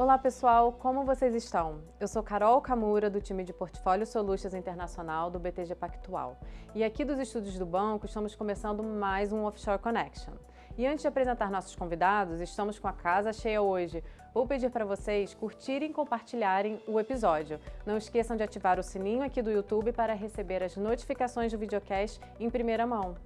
Olá pessoal, como vocês estão? Eu sou Carol Camura, do time de Portfólio Solutions Internacional do BTG Pactual. E aqui dos estúdios do banco estamos começando mais um Offshore Connection. E antes de apresentar nossos convidados, estamos com a casa cheia hoje. Vou pedir para vocês curtirem e compartilharem o episódio. Não esqueçam de ativar o sininho aqui do YouTube para receber as notificações do videocast em primeira mão.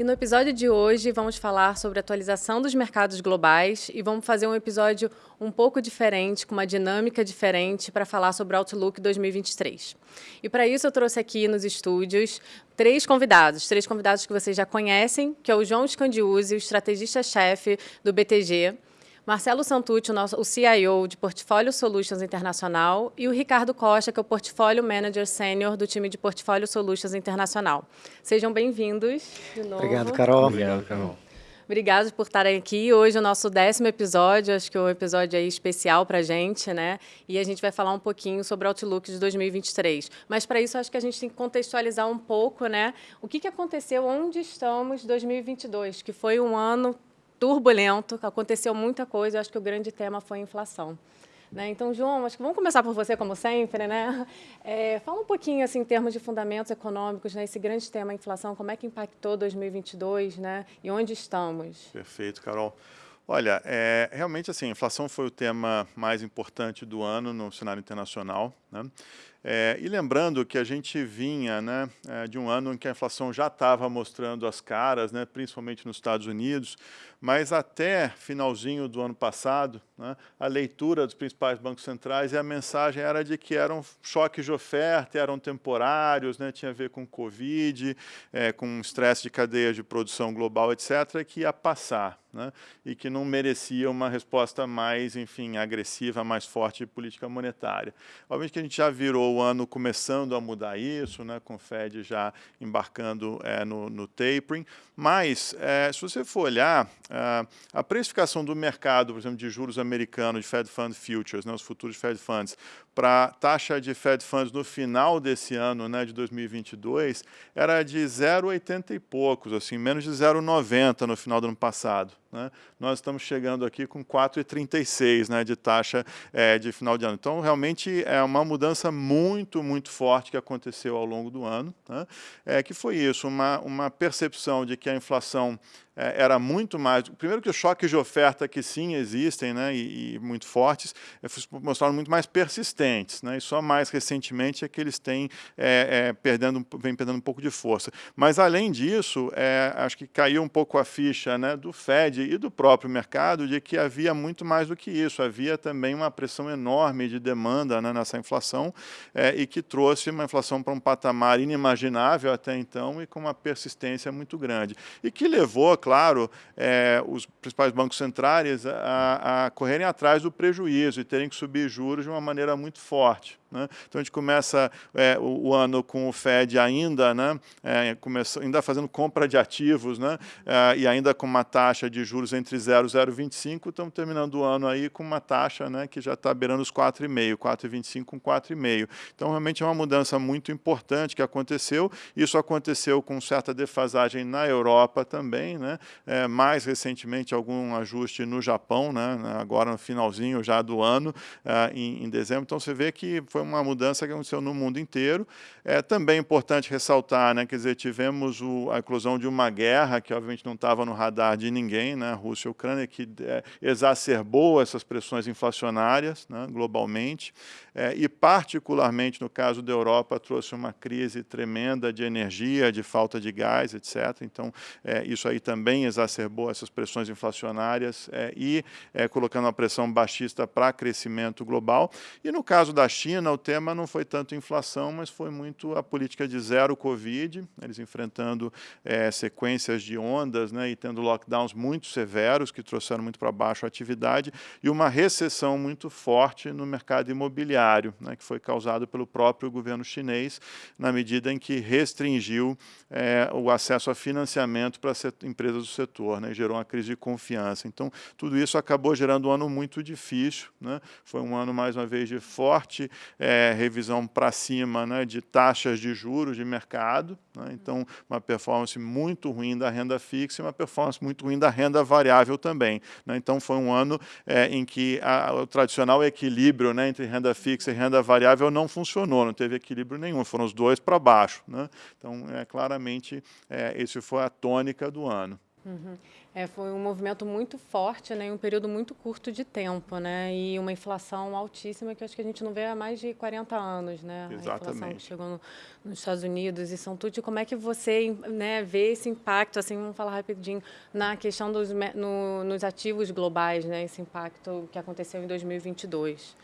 E no episódio de hoje vamos falar sobre a atualização dos mercados globais e vamos fazer um episódio um pouco diferente, com uma dinâmica diferente para falar sobre o Outlook 2023. E para isso eu trouxe aqui nos estúdios três convidados, três convidados que vocês já conhecem, que é o João Scandiuzzi, o estrategista-chefe do BTG, Marcelo Santucci, o, nosso, o CIO de Portfólio Solutions Internacional, e o Ricardo Costa, que é o Portfólio Manager Sênior do time de Portfólio Solutions Internacional. Sejam bem-vindos de novo. Obrigado, Carol. Obrigado, Carol. Obrigado por estarem aqui. Hoje é o nosso décimo episódio, acho que é um episódio aí especial para a gente, né? E a gente vai falar um pouquinho sobre o Outlook de 2023. Mas para isso, acho que a gente tem que contextualizar um pouco, né? O que, que aconteceu, onde estamos em 2022, que foi um ano turbulento, aconteceu muita coisa, eu acho que o grande tema foi a inflação. Né? Então, João, acho que vamos começar por você, como sempre. Né? É, fala um pouquinho, assim, em termos de fundamentos econômicos, né? esse grande tema, a inflação, como é que impactou 2022 né? e onde estamos? Perfeito, Carol. Olha, é, realmente assim, a inflação foi o tema mais importante do ano no cenário internacional. Né? É, e lembrando que a gente vinha né, é, de um ano em que a inflação já estava mostrando as caras, né, principalmente nos Estados Unidos, mas até finalzinho do ano passado, né, a leitura dos principais bancos centrais e a mensagem era de que eram choques de oferta, eram temporários, né, tinha a ver com Covid, é, com estresse de cadeia de produção global, etc., que ia passar. Né, e que não merecia uma resposta mais, enfim, agressiva, mais forte de política monetária. Obviamente que a gente já virou o ano começando a mudar isso, né, com o Fed já embarcando é, no, no tapering, mas é, se você for olhar, é, a precificação do mercado, por exemplo, de juros americano, de Fed Fund Futures, né, os futuros Fed Funds, para taxa de Fed Funds no final desse ano, né, de 2022, era de 0,80 e poucos, assim, menos de 0,90 no final do ano passado. Né? Nós estamos chegando aqui com 4,36 né, de taxa é, de final de ano. Então, realmente é uma mudança muito, muito forte que aconteceu ao longo do ano, né? é, que foi isso, uma, uma percepção de que a inflação era muito mais... Primeiro que os choques de oferta que sim existem né, e, e muito fortes, é, mostraram muito mais persistentes. Né, e só mais recentemente é que eles têm é, é, perdendo, vem perdendo um pouco de força. Mas, além disso, é, acho que caiu um pouco a ficha né, do Fed e do próprio mercado de que havia muito mais do que isso. Havia também uma pressão enorme de demanda né, nessa inflação é, e que trouxe uma inflação para um patamar inimaginável até então e com uma persistência muito grande. E que levou, claro, é, os principais bancos centrais a, a correrem atrás do prejuízo e terem que subir juros de uma maneira muito forte. Né? Então a gente começa é, o, o, ano com o Fed ainda, né, é, começa, ainda fazendo compra de ativos né, é, e ainda com uma taxa de juros entre 0 e 0,25, estamos terminando o ano aí com uma taxa né, que já está beirando os 4,5, 4,25 com 4,5. Então realmente é uma mudança muito importante que aconteceu. Isso aconteceu com certa defasagem na Europa também, né, é, mais recentemente algum ajuste no Japão, né, agora no finalzinho já do ano, é, em, em dezembro. Então você vê que foi foi uma mudança que aconteceu no mundo inteiro. É também importante ressaltar, né, quer dizer, tivemos o, a inclusão de uma guerra que obviamente não estava no radar de ninguém, né, Rússia e Ucrânia, que é, exacerbou essas pressões inflacionárias né, globalmente é, e particularmente no caso da Europa trouxe uma crise tremenda de energia, de falta de gás, etc. Então é, isso aí também exacerbou essas pressões inflacionárias é, e é, colocando uma pressão baixista para crescimento global. E no caso da China, o tema não foi tanto inflação, mas foi muito a política de zero Covid, eles enfrentando é, sequências de ondas né, e tendo lockdowns muito severos, que trouxeram muito para baixo a atividade, e uma recessão muito forte no mercado imobiliário, né, que foi causado pelo próprio governo chinês, na medida em que restringiu é, o acesso a financiamento para empresas do setor, né, gerou uma crise de confiança. Então, tudo isso acabou gerando um ano muito difícil, né, foi um ano, mais uma vez, de forte é, revisão para cima né, de taxas de juros de mercado, né, então uma performance muito ruim da renda fixa e uma performance muito ruim da renda variável também. Né, então foi um ano é, em que a, o tradicional equilíbrio né, entre renda fixa e renda variável não funcionou, não teve equilíbrio nenhum, foram os dois para baixo. Né, então, é, claramente, é, esse foi a tônica do ano. Uhum. É, foi um movimento muito forte, né, em um período muito curto de tempo, né, e uma inflação altíssima que acho que a gente não vê há mais de 40 anos, né, Exatamente. a inflação chegou no, nos Estados Unidos e São Tudo. Como é que você, né, vê esse impacto, assim, vamos falar rapidinho, na questão dos no, nos ativos globais, né, esse impacto que aconteceu em 2022?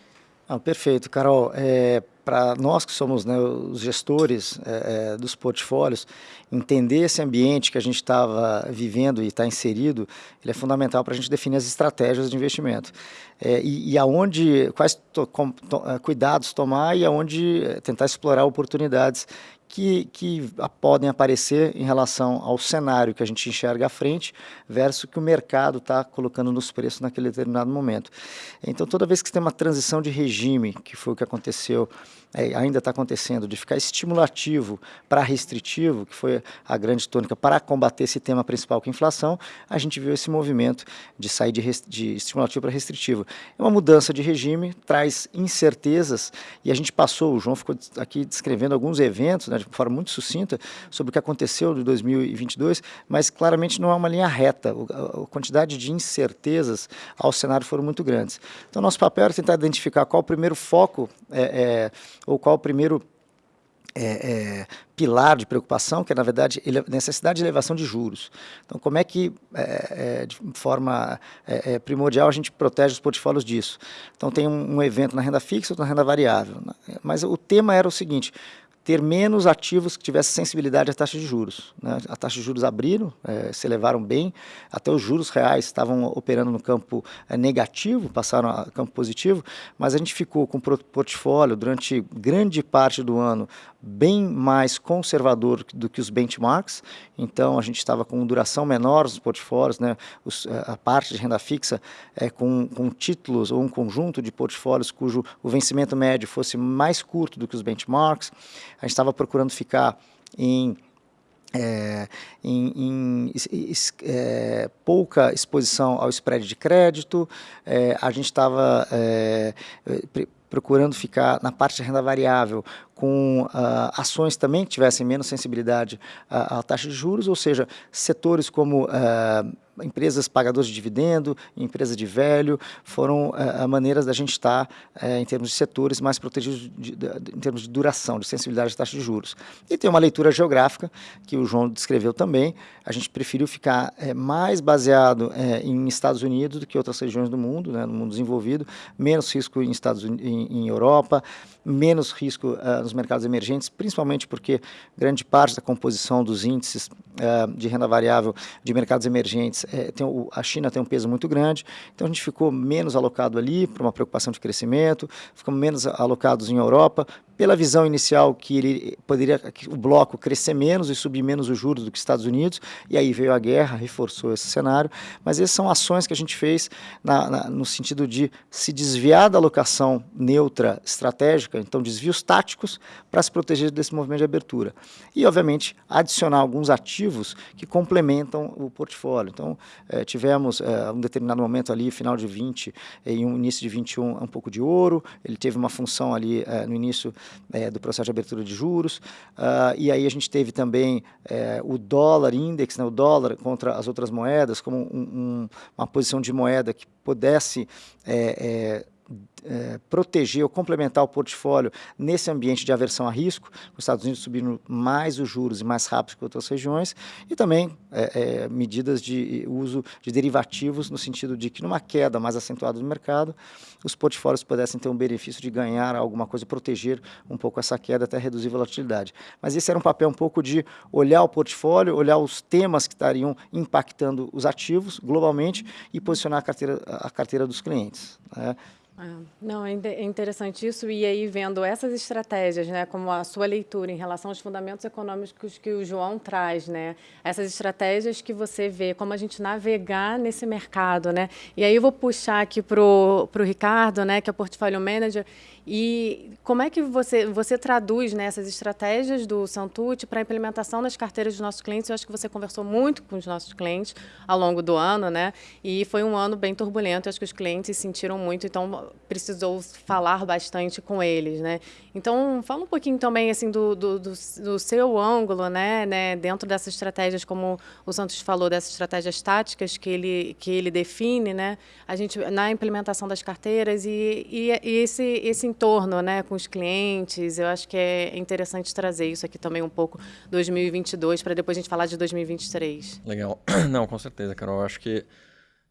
Ah, perfeito, Carol. É, Para nós que somos né, os gestores é, é, dos portfólios, entender esse ambiente que a gente estava vivendo e está inserido, ele é fundamental para a gente definir as estratégias de investimento. É, e, e, aonde, quais to, com, to, é, cuidados tomar e aonde tentar explorar oportunidades que, que podem aparecer em relação ao cenário que a gente enxerga à frente versus o que o mercado está colocando nos preços naquele determinado momento. Então, toda vez que tem uma transição de regime, que foi o que aconteceu, é, ainda está acontecendo, de ficar estimulativo para restritivo, que foi a grande tônica para combater esse tema principal que é a inflação, a gente viu esse movimento de sair de, de estimulativo para restritivo. É uma mudança de regime, traz incertezas, e a gente passou, o João ficou aqui descrevendo alguns eventos, né, de forma muito sucinta, sobre o que aconteceu de 2022, mas claramente não é uma linha reta. A quantidade de incertezas ao cenário foram muito grandes. Então, nosso papel era tentar identificar qual o primeiro foco, é, é, ou qual o primeiro é, é, pilar de preocupação, que é, na verdade, necessidade de elevação de juros. Então, como é que, é, é de forma é, é, primordial, a gente protege os portfólios disso? Então, tem um, um evento na renda fixa ou na renda variável. Né? Mas o tema era o seguinte, ter menos ativos que tivessem sensibilidade à taxa de juros. Né? A taxa de juros abriram, é, se elevaram bem, até os juros reais estavam operando no campo é, negativo, passaram a campo positivo, mas a gente ficou com o portfólio durante grande parte do ano bem mais conservador do que os benchmarks, então a gente estava com duração menor nos portfólios, né? Os, eh, a parte de renda fixa é, com, com títulos ou um conjunto de portfólios cujo o vencimento médio fosse mais curto do que os benchmarks, a gente estava procurando ficar em é, em, em é, pouca exposição ao spread de crédito, é, a gente estava procurando ficar na parte de renda variável com uh, ações também que tivessem menos sensibilidade à, à, taxa de juros, ou seja, setores como uh, empresas pagadoras de dividendo, empresas de velho, foram uh, maneiras da gente estar, uh, em termos de setores, mais protegidos de, de, em termos de duração, de sensibilidade à taxa de juros. E tem uma leitura geográfica, que o João descreveu também, a gente preferiu ficar uh, mais baseado em Estados Unidos do que outras regiões do mundo, né, no mundo desenvolvido, menos risco em, Estados, em, em Europa, menos risco nos mercados emergentes, principalmente porque grande parte da composição dos índices de renda variável de mercados emergentes é, tem, o, a China tem um peso muito grande, então a gente ficou menos alocado ali por uma preocupação de crescimento, ficamos menos alocados em Europa, pela visão inicial que ele poderia que o bloco crescer menos e subir menos os juros do que os Estados Unidos, e aí veio a guerra, reforçou esse cenário, mas essas são ações que a gente fez na, na, no sentido de se desviar da alocação neutra estratégica, então desvios táticos, para se proteger desse movimento de abertura. E, obviamente, adicionar alguns ativos que complementam o portfólio. Então, eh, tivemos eh, um determinado momento ali, final de 20 e um início de 21, um pouco de ouro, ele teve uma função ali eh, no início é, do processo de abertura de juros. Uh, e aí a gente teve também é, o dólar index, né, o dólar contra as outras moedas, como um, um, uma posição de moeda que pudesse é, é é, proteger ou complementar o portfólio nesse ambiente de aversão a risco, os Estados Unidos subindo mais os juros e mais rápido que outras regiões, e também é, é, medidas de uso de derivativos, no sentido de que numa queda mais acentuada do mercado, os portfólios pudessem ter um benefício de ganhar alguma coisa, proteger um pouco essa queda até reduzir a volatilidade. Mas esse era um papel um pouco de olhar o portfólio, olhar os temas que estariam impactando os ativos globalmente e posicionar a carteira, a carteira dos clientes. Né? É, não, é, é interessante isso. E aí, vendo essas estratégias, né, como a sua leitura em relação aos fundamentos econômicos que o João traz, né, essas estratégias que você vê, como a gente navegar nesse mercado. Né? E aí, eu vou puxar aqui para o Ricardo, né, que é Portfólio Manager, e como é que você, você traduz né, essas estratégias do Santucci para a implementação das carteiras dos nossos clientes? Eu acho que você conversou muito com os nossos clientes ao longo do ano, né? E foi um ano bem turbulento. Eu acho que os clientes sentiram muito, então precisou falar bastante com eles, né? Então, fala um pouquinho também assim do, do, do, do seu ângulo, né, né? Dentro dessas estratégias, como o Santos falou, dessas estratégias táticas que ele, que ele define, né? A gente, na implementação das carteiras e, e, e esse, esse entorno né, com os clientes. Eu acho que é interessante trazer isso aqui também um pouco 2022 para depois a gente falar de 2023. Legal. Não, com certeza, Carol. Eu acho que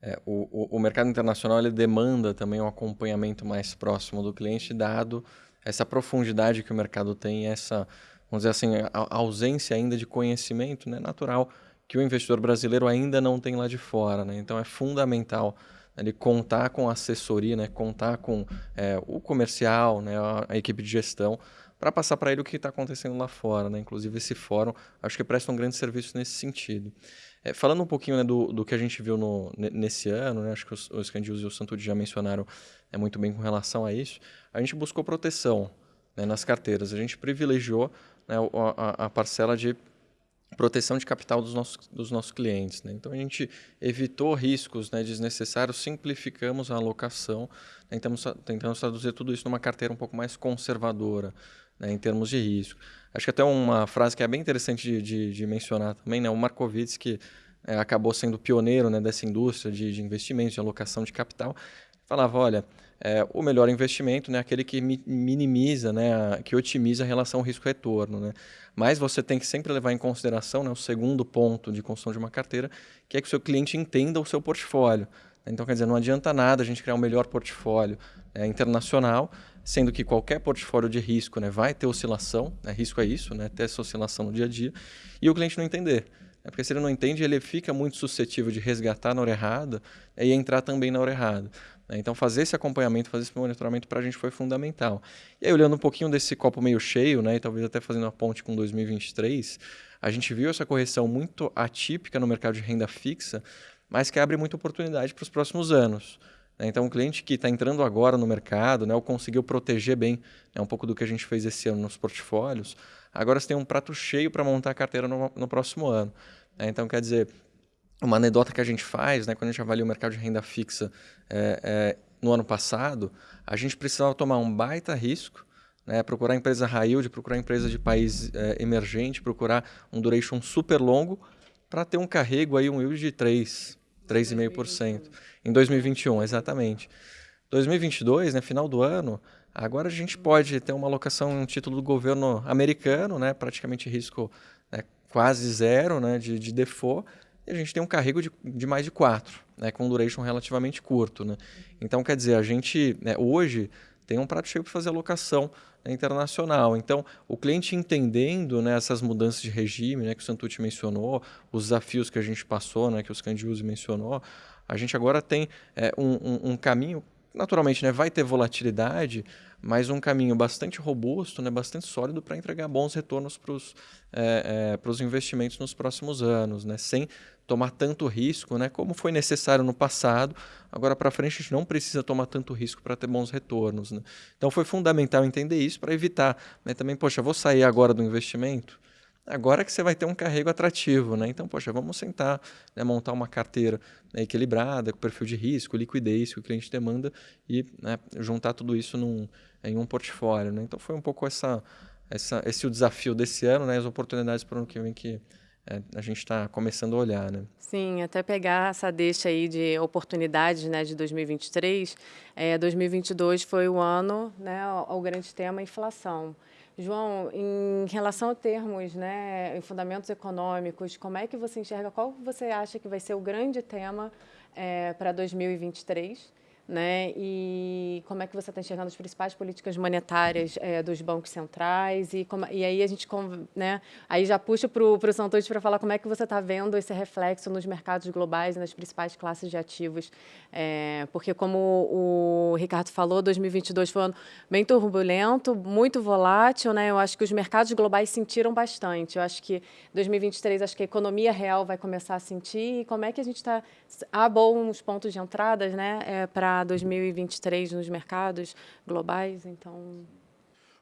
é, o, o, mercado internacional ele demanda também um acompanhamento mais próximo do cliente, dado essa profundidade que o mercado tem, essa, vamos dizer assim, a, a ausência ainda de conhecimento né, natural que o investidor brasileiro ainda não tem lá de fora. Né? Então é fundamental ele contar com assessoria, né, contar com é, o comercial, né, a, a, equipe de gestão, para passar para ele o que está acontecendo lá fora. Né? Inclusive, esse fórum acho que presta um grande serviço nesse sentido. É, falando um pouquinho né, do, do que a gente viu no, nesse ano, né, acho que os, os e o Santucci já mencionaram é, muito bem com relação a isso, a gente buscou proteção né, nas carteiras. A gente privilegiou né, a, a parcela de proteção de capital dos nossos, dos nossos clientes. Né? Então, a gente evitou riscos né, desnecessários, simplificamos a alocação, né? tentamos, tentamos traduzir tudo isso numa carteira um pouco mais conservadora né, em termos de risco. Acho que até uma frase que é bem interessante de, de, de mencionar também, né? o Markowitz, que é, acabou sendo pioneiro né, dessa indústria de, de investimentos, de alocação de capital, falava, olha, é, o melhor investimento é né, aquele que minimiza, né, que otimiza a relação risco-retorno. Né? Mas você tem que sempre levar em consideração né, o segundo ponto de construção de uma carteira, que é que o seu cliente entenda o seu portfólio. Então, quer dizer, não adianta nada a gente criar o um melhor portfólio é, internacional, sendo que qualquer portfólio de risco né, vai ter oscilação, né, risco é isso, né, ter essa oscilação no dia a dia, e o cliente não entender. É porque se ele não entende, ele fica muito suscetível de resgatar na hora errada e entrar também na hora errada. Né? Então, fazer esse acompanhamento, fazer esse monitoramento para a gente foi fundamental. E aí, olhando um pouquinho desse copo meio cheio, né, e talvez até fazendo a ponte com 2023, a gente viu essa correção muito atípica no mercado de renda fixa, mas que abre muita oportunidade para os próximos anos. Né? Então, o cliente que está entrando agora no mercado, né, ou conseguiu proteger bem né, um pouco do que a gente fez esse ano nos portfólios, agora você tem um prato cheio para montar a carteira no, no próximo ano. Né? Então, quer dizer, uma anedota que a gente faz, né, quando a gente avalia o mercado de renda fixa é, é, no ano passado, a gente precisava tomar um baita risco, né, procurar empresa high yield, procurar empresa de país é, emergente, procurar um duration super longo para ter um carrego aí, um yield de 3, 3,5%. Em 2021, exatamente. 2022, né, final do ano, agora a gente pode ter uma alocação em um título do governo americano, né, praticamente risco né, quase zero né, de, de default, e a gente tem um carrego de, de mais de 4, né, com um duration relativamente curto. Né? Então, quer dizer, a gente né, hoje tem um prato cheio para fazer alocação né, internacional. Então, o cliente entendendo né, essas mudanças de regime né, que o Santucci mencionou, os desafios que a gente passou, né, que o Scandiusi mencionou, a gente agora tem é, um, um, um caminho naturalmente, né, vai ter volatilidade, mas um caminho bastante robusto, né, bastante sólido para entregar bons retornos para os é, é, investimentos nos próximos anos, né, sem tomar tanto risco, né, como foi necessário no passado. Agora para frente a gente não precisa tomar tanto risco para ter bons retornos. Né? Então foi fundamental entender isso para evitar né, também, poxa, vou sair agora do investimento, agora que você vai ter um carrego atrativo, né? Então, poxa, vamos sentar, né, montar uma carteira né, equilibrada, com perfil de risco, liquidez que o cliente demanda e né, juntar tudo isso num, em um portfólio, né? Então, foi um pouco essa, essa, esse o desafio desse ano, né? As oportunidades para o ano que vem que é, a gente está começando a olhar, né? Sim, até pegar essa deixa aí de oportunidades, né, de 2023. É, 2022 foi o ano, né, o, o grande tema inflação. João, em relação a termos, né, fundamentos econômicos, como é que você enxerga, qual você acha que vai ser o grande tema é, para 2023? Né? E como é que você está enxergando as principais políticas monetárias é, dos bancos centrais e, como, e aí a gente, né? Aí já puxo para o Santos para falar como é que você está vendo esse reflexo nos mercados globais e nas principais classes de ativos, é, porque como o Ricardo falou, 2022 foi um ano bem turbulento, muito volátil, né? Eu acho que os mercados globais sentiram bastante. Eu acho que 2023 acho que a economia real vai começar a sentir e como é que a gente está há bons pontos de entradas, né? É, para 2023 nos mercados globais? Então.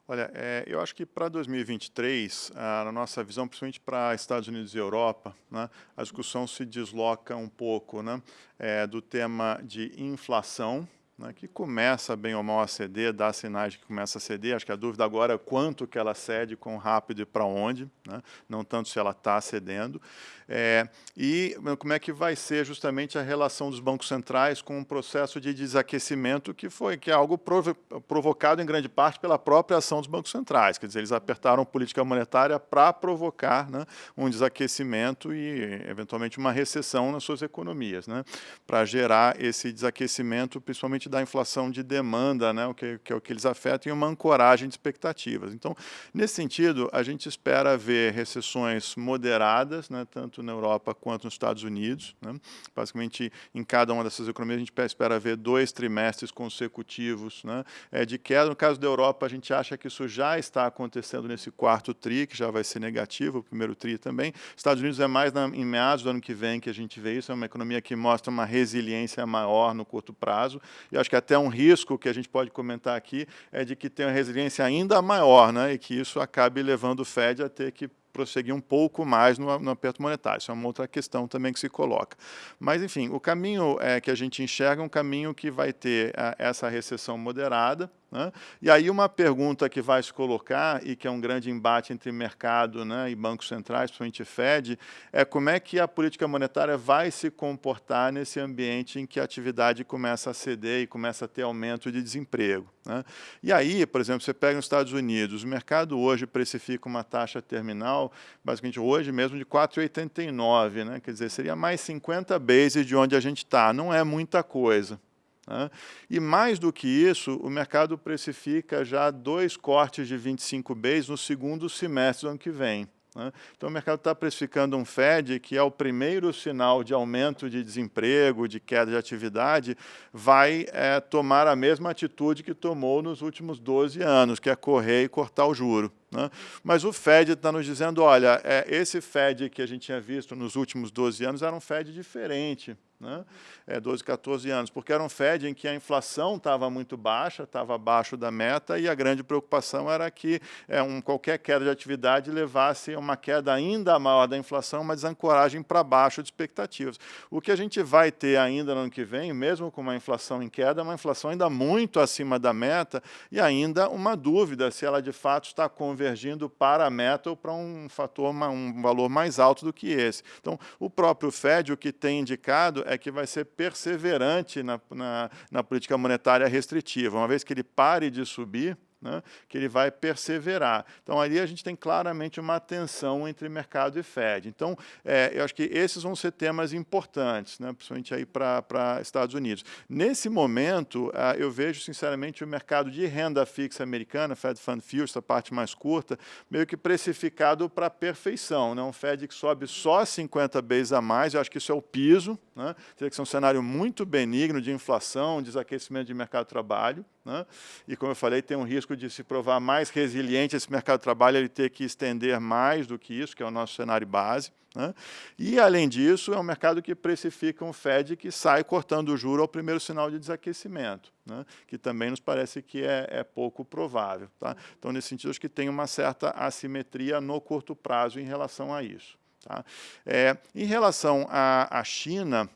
Olha, é, eu acho que para 2023, a, na nossa visão, principalmente para Estados Unidos e Europa, né, a discussão se desloca um pouco né, é, do tema de inflação, né, que começa bem ou mal a ceder, dá sinais de que começa a ceder. Acho que a dúvida agora é quanto que ela cede, quão rápido e para onde, né, não tanto se ela está cedendo. É, e como é que vai ser justamente a relação dos bancos centrais com o processo de desaquecimento que foi que é algo provo provocado em grande parte pela própria ação dos bancos centrais. Quer dizer, eles apertaram política monetária para provocar né, um desaquecimento e, eventualmente, uma recessão nas suas economias, né, para gerar esse desaquecimento, principalmente da inflação de demanda, né, o que, que é o que eles afetam, e uma ancoragem de expectativas. Então, nesse sentido, a gente espera ver recessões moderadas, né, tanto na Europa quanto nos Estados Unidos. Né. Basicamente, em cada uma dessas economias, a gente espera ver dois trimestres consecutivos né, é, de queda. No caso da Europa, a gente acha que isso já está acontecendo nesse quarto TRI, que já vai ser negativo, o primeiro TRI também. Estados Unidos é mais na, em meados do ano que vem que a gente vê isso, é uma economia que mostra uma resiliência maior no curto prazo, e acho que até um risco que a gente pode comentar aqui é de que tenha uma resiliência ainda maior, né, e que isso acabe levando o Fed a ter que prosseguir um pouco mais no, no, aperto monetário. Isso é uma outra questão também que se coloca. Mas, enfim, o caminho é, que a gente enxerga é um caminho que vai ter a, essa recessão moderada, né? E aí uma pergunta que vai se colocar, e que é um grande embate entre mercado né, e bancos centrais, principalmente Fed, é como é que a política monetária vai se comportar nesse ambiente em que a atividade começa a ceder e começa a ter aumento de desemprego. Né? E aí, por exemplo, você pega nos Estados Unidos, o mercado hoje precifica uma taxa terminal, basicamente hoje mesmo, de 4,89, né? quer dizer, seria mais 50 bases de onde a gente está, não é muita coisa. Né? E mais do que isso, o mercado precifica já dois cortes de 25 Bs no segundo semestre do ano que vem. Né? Então, o mercado está precificando um Fed, que é o primeiro sinal de aumento de desemprego, de queda de atividade, vai é, tomar a mesma atitude que tomou nos últimos 12 anos, que é correr e cortar o juro. Né? Mas o Fed está nos dizendo, olha, é, esse Fed que a gente tinha visto nos últimos 12 anos era um Fed diferente né? é, 12, 14 anos, porque era um Fed em que a inflação estava muito baixa, estava abaixo da meta, e a grande preocupação era que é, um, qualquer queda de atividade levasse a uma queda ainda maior da inflação, uma desancoragem para baixo de expectativas. O que a gente vai ter ainda no ano que vem, mesmo com uma inflação em queda, é uma inflação ainda muito acima da meta, e ainda uma dúvida se ela de fato está convergindo para a meta ou para um fator, um valor mais alto do que esse. Então, o próprio Fed, o que tem indicado é é que vai ser perseverante na, na, na política monetária restritiva. Uma vez que ele pare de subir, né, que ele vai perseverar. Então, ali a gente tem claramente uma tensão entre mercado e Fed. Então, é, eu acho que esses vão ser temas importantes, né, principalmente aí para Estados Unidos. Nesse momento, uh, eu vejo, sinceramente, o mercado de renda fixa americana, Fed Fund Futures, essa parte mais curta, meio que precificado para perfeição. Né, um Fed que sobe só 50 bases a mais, eu acho que isso é o piso, né, teria que ser um cenário muito benigno de inflação, desaquecimento de mercado de trabalho. Né, e, como eu falei, tem um risco de se provar mais resiliente esse mercado de trabalho, ele ter que estender mais do que isso, que é o nosso cenário base. Né? E, além disso, é um mercado que precifica um Fed que sai cortando o juro ao primeiro sinal de desaquecimento, né? que também nos parece que é, é pouco provável. Tá? Então, nesse sentido, acho que tem uma certa assimetria no curto prazo em relação a isso. Tá? É, em relação à China,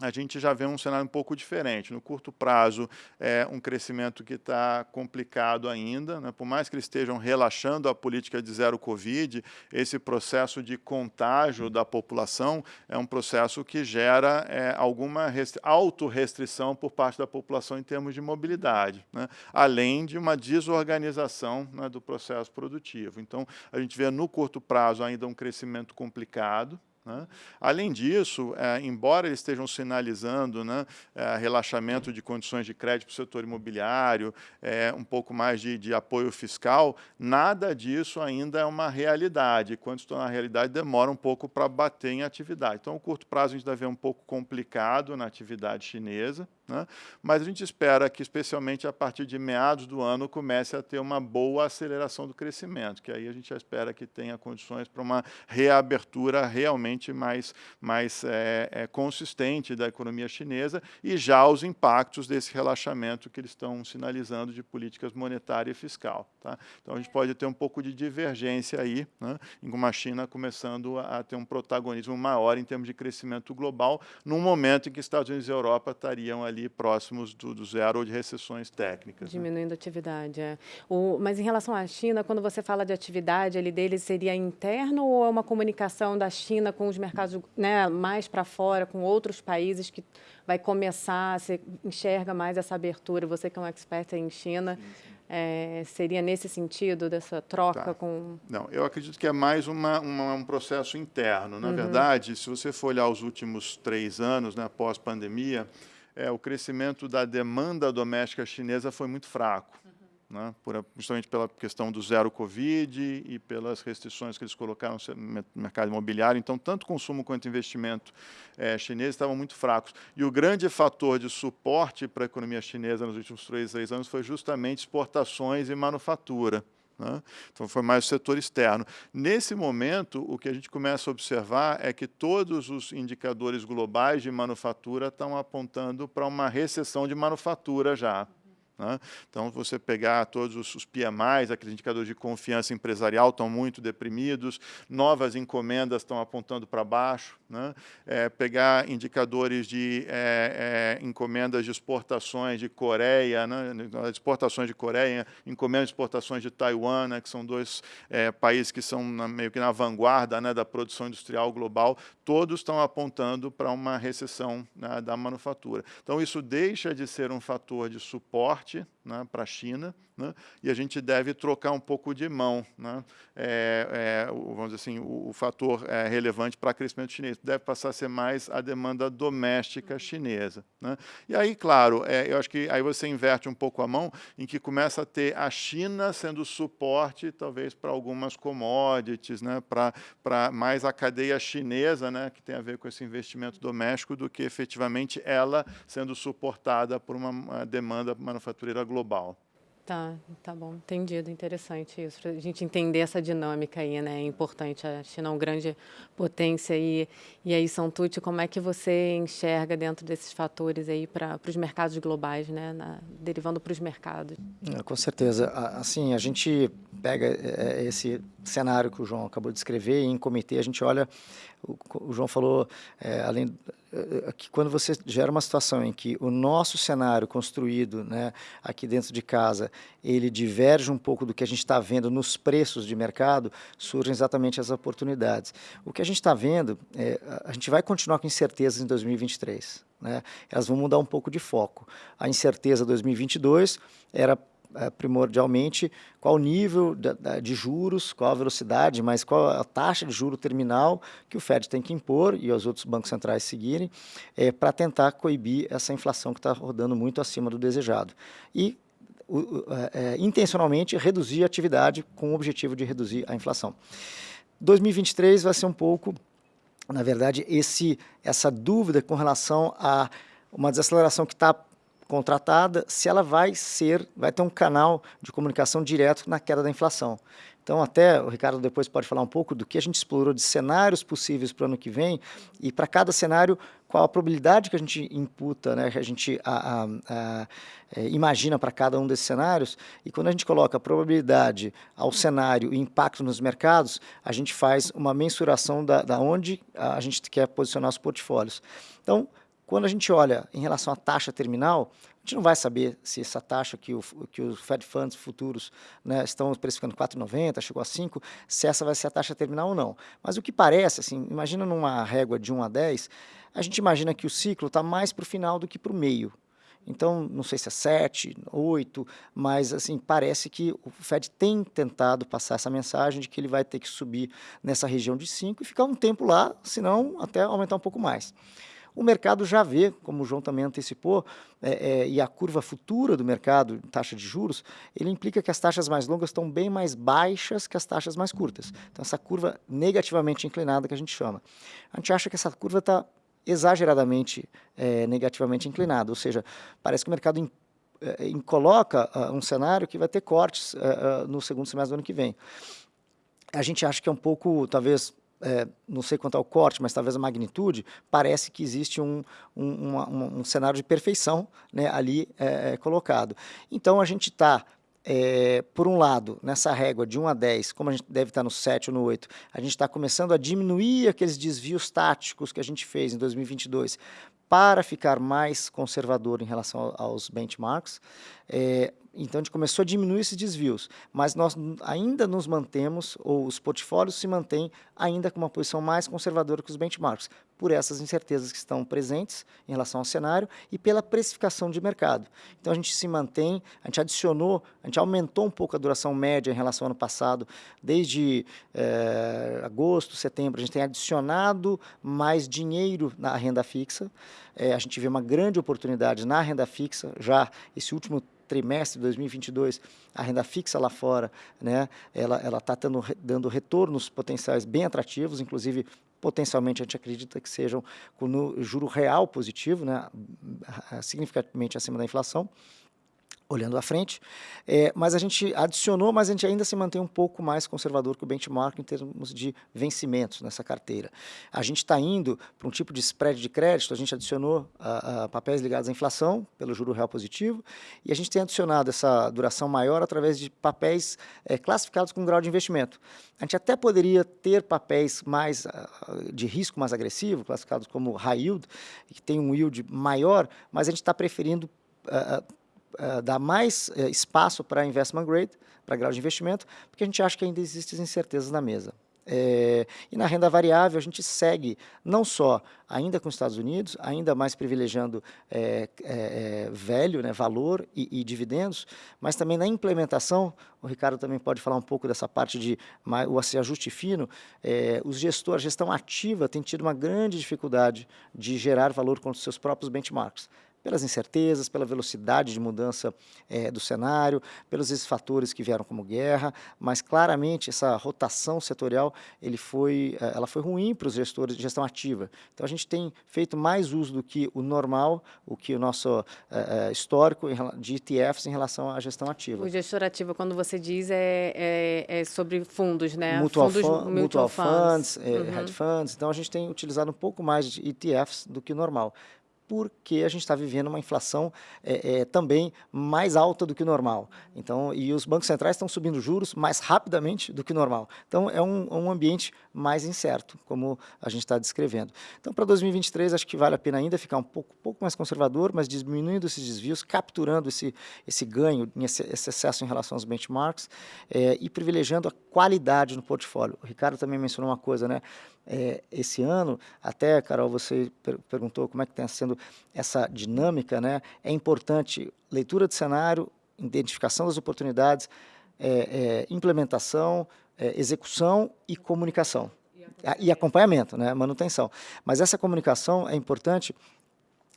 a gente já vê um cenário um pouco diferente. No curto prazo, é um crescimento que está complicado ainda. Né? Por mais que eles estejam relaxando a política de zero Covid, esse processo de contágio da população é um processo que gera é, alguma autorrestrição por parte da população em termos de mobilidade, né? além de uma desorganização né, do processo produtivo. Então, a gente vê no curto prazo ainda um crescimento complicado, Né? Além disso, é, embora eles estejam sinalizando né, é, relaxamento de condições de crédito para o setor imobiliário, é, um pouco mais de, de, apoio fiscal, nada disso ainda é uma realidade. Quando estão na realidade, demora um pouco para bater em atividade. Então, o curto prazo a gente deve ver um pouco complicado na atividade chinesa, né? mas a gente espera que, especialmente a partir de meados do ano, comece a ter uma boa aceleração do crescimento, que aí a gente espera que tenha condições para uma reabertura realmente mais, mais é, é, consistente da economia chinesa e já os impactos desse relaxamento que eles estão sinalizando de políticas monetária e fiscal. Tá? Então, a gente pode ter um pouco de divergência aí, né? em uma China começando a ter um protagonismo maior em termos de crescimento global, num momento em que Estados Unidos e Europa estariam ali ali próximos do, do zero ou de recessões técnicas. Né? Diminuindo né? a atividade, é. O, mas em relação à China, quando você fala de atividade ali deles, seria interno ou é uma comunicação da China com os mercados né, mais para fora, com outros países que vai começar, você enxerga mais essa abertura, você que é um expert em China, sim, sim. É, seria nesse sentido, dessa troca tá. com... Não, eu acredito que é mais uma, uma um processo interno. Na uhum. verdade, se você for olhar os últimos três anos, né, pós-pandemia, é, o crescimento da demanda doméstica chinesa foi muito fraco, uhum. né, por, justamente pela questão do zero Covid e pelas restrições que eles colocaram no mercado imobiliário. Então, tanto consumo quanto investimento é, chinês estavam muito fracos. E o grande fator de suporte para a economia chinesa nos últimos três, seis anos foi justamente exportações e manufatura. Né? Então, foi mais o setor externo. Nesse momento, o que a gente começa a observar é que todos os indicadores globais de manufatura estão apontando para uma recessão de manufatura já. Né? Então, você pegar todos os, PMIs, aqueles indicadores de confiança empresarial estão muito deprimidos, novas encomendas estão apontando para baixo, né? é, pegar indicadores de é, é, encomendas de exportações de Coreia, né? exportações de Coreia, encomendas de exportações de Taiwan, né? que são dois é, países que são na, meio que na vanguarda né? da produção industrial global, todos estão apontando para uma recessão né? da manufatura. Então, isso deixa de ser um fator de suporte forte né, para a China, né, e a gente deve trocar um pouco de mão. Né, é, é, vamos dizer assim, o, o fator é, relevante para o crescimento chinês deve passar a ser mais a demanda doméstica chinesa. Né. E aí, claro, é, eu acho que aí você inverte um pouco a mão em que começa a ter a China sendo suporte, talvez, para algumas commodities, né, para mais a cadeia chinesa, né, que tem a ver com esse investimento doméstico, do que efetivamente ela sendo suportada por uma, uma demanda manufatureira global. Tá, tá bom, entendido, interessante isso, para a gente entender essa dinâmica aí, né, é importante, a China é uma grande potência e, e aí, Santucci, como é que você enxerga dentro desses fatores aí para os mercados globais, né, na, derivando para os mercados? É, com certeza, assim, a gente pega é, esse cenário que o João acabou de descrever e em comitê a gente olha, o, João falou, é, além eh, que quando você gera uma situação em que o nosso cenário construído né, aqui dentro de casa, ele diverge um pouco do que a gente está vendo nos preços de mercado, surgem exatamente as oportunidades. O que a gente está vendo, é, a gente vai continuar com incertezas em 2023. Né? Elas vão mudar um pouco de foco. A incerteza 2022 era é, primordialmente qual o nível de, juros, qual a velocidade, mas qual a taxa de juro terminal que o Fed tem que impor e os outros bancos centrais seguirem é, para tentar coibir essa inflação que está rodando muito acima do desejado. E o, é, intencionalmente reduzir a atividade com o objetivo de reduzir a inflação. 2023 vai ser um pouco, na verdade, esse, essa dúvida com relação a uma desaceleração que está contratada, se ela vai ser, vai ter um canal de comunicação direto na queda da inflação. Então, até o Ricardo depois pode falar um pouco do que a gente explorou de cenários possíveis para o ano que vem e para cada cenário, qual a probabilidade que a gente imputa, né, que a gente a, a, a, é, imagina para cada um desses cenários. E quando a gente coloca a probabilidade ao cenário e impacto nos mercados, a gente faz uma mensuração da, da onde a gente quer posicionar os portfólios. Então, quando a gente olha em relação à taxa terminal, a gente não vai saber se essa taxa que, o, que os Fed Funds futuros né, estão precificando 4,90, chegou a 5, se essa vai ser a taxa terminal ou não. Mas o que parece, assim, imagina numa régua de 1 a 10, a gente imagina que o ciclo está mais para o final do que para o meio. Então, não sei se é 7, 8, mas assim, parece que o Fed tem tentado passar essa mensagem de que ele vai ter que subir nessa região de 5 e ficar um tempo lá, senão até aumentar um pouco mais. O mercado já vê, como o João também antecipou, é, é, e a curva futura do mercado, taxa de juros, ele implica que as taxas mais longas estão bem mais baixas que as taxas mais curtas. Então, essa curva negativamente inclinada que a gente chama. A gente acha que essa curva está exageradamente é, negativamente inclinada, ou seja, parece que o mercado é, coloca uh, um cenário que vai ter cortes uh, uh, no segundo semestre do ano que vem. A gente acha que é um pouco, talvez, é, não sei quanto ao corte, mas talvez a magnitude, parece que existe um, um, uma, um cenário de perfeição né, ali é, é colocado. Então, a gente está, é, por um lado, nessa régua de 1 a 10, como a gente deve estar no 7 ou no 8, a gente está começando a diminuir aqueles desvios táticos que a gente fez em 2022 para ficar mais conservador em relação aos benchmarks. É, então, a gente começou a diminuir esses desvios, mas nós ainda nos mantemos, ou os portfólios se mantêm ainda com uma posição mais conservadora que os benchmarks, por essas incertezas que estão presentes em relação ao cenário e pela precificação de mercado. Então, a gente se mantém, a gente adicionou, a gente aumentou um pouco a duração média em relação ao ano passado, desde é, agosto, setembro, a gente tem adicionado mais dinheiro na renda fixa, é, a gente vê uma grande oportunidade na renda fixa, já esse último trimestre de 2022, a renda fixa lá fora, né, ela está dando, dando retornos potenciais bem atrativos, inclusive potencialmente a gente acredita que sejam com juro real positivo, né, significativamente acima da inflação olhando à frente, é, mas a gente adicionou, mas a gente ainda se mantém um pouco mais conservador que o benchmark em termos de vencimentos nessa carteira. A gente está indo para um tipo de spread de crédito, a gente adicionou a, a papéis ligados à inflação, pelo juro real positivo, e a gente tem adicionado essa duração maior através de papéis é, classificados com grau de investimento. A gente até poderia ter papéis mais uh, de risco mais agressivo, classificados como high yield, que tem um yield maior, mas a gente está preferindo uh, dar mais uh, espaço para investment grade, para grau de investimento, porque a gente acha que ainda existem incertezas na mesa. É, e na renda variável, a gente segue não só ainda com os Estados Unidos, ainda mais privilegiando é, é, velho, né, valor e, e, dividendos, mas também na implementação, o Ricardo também pode falar um pouco dessa parte de o ajuste fino, os gestores, a gestão ativa tem tido uma grande dificuldade de gerar valor com os seus próprios benchmarks pelas incertezas, pela velocidade de mudança é, do cenário, pelos fatores que vieram como guerra, mas claramente essa rotação setorial ele foi, eh, ela foi ruim para os gestores de gestão ativa. Então a gente tem feito mais uso do que o normal, o que o nosso é, histórico de ETFs em relação à gestão ativa. O gestor ativo, quando você diz, é, é, é sobre fundos, né? Mutual, fundos, fun mutual funds, funds uhum. hedge funds. Então a gente tem utilizado um pouco mais de ETFs do que o normal porque a gente está vivendo uma inflação é, é, também mais alta do que o normal. Então, e os bancos centrais estão subindo juros mais rapidamente do que o normal. Então, é um, um ambiente mais incerto, como a gente está descrevendo. Então, para 2023, acho que vale a pena ainda ficar um pouco, pouco mais conservador, mas diminuindo esses desvios, capturando esse, esse ganho, esse, esse excesso em relação aos benchmarks é, e privilegiando a qualidade no portfólio. O Ricardo também mencionou uma coisa, né? é, esse ano, até, Carol, você per perguntou como é que está sendo essa dinâmica, né? É importante leitura de cenário, identificação das oportunidades, é, é, implementação, é, execução e comunicação. E acompanhamento, né? manutenção. Mas essa comunicação é importante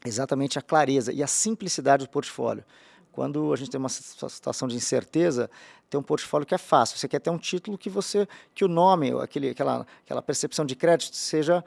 exatamente a clareza e a simplicidade do portfólio. Quando a gente tem uma situação de incerteza, ter um portfólio que é fácil. Você quer ter um título que você, que o nome, aquele, aquela, aquela percepção de crédito seja